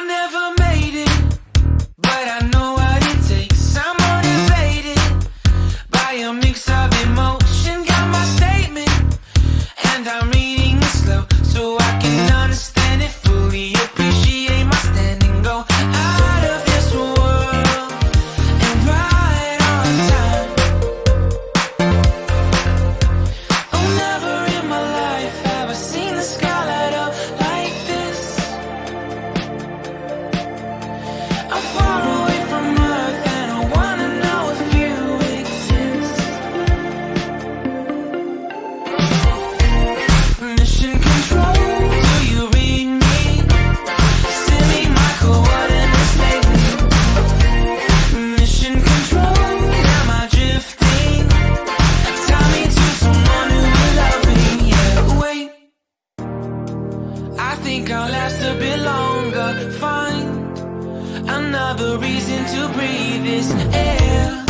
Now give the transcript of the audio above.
I never made it, but I know what it takes. I'm motivated by a mix of emotion. Got my statement, and I'm reading it slow so I can I'll last a bit longer. Find another reason to breathe this air.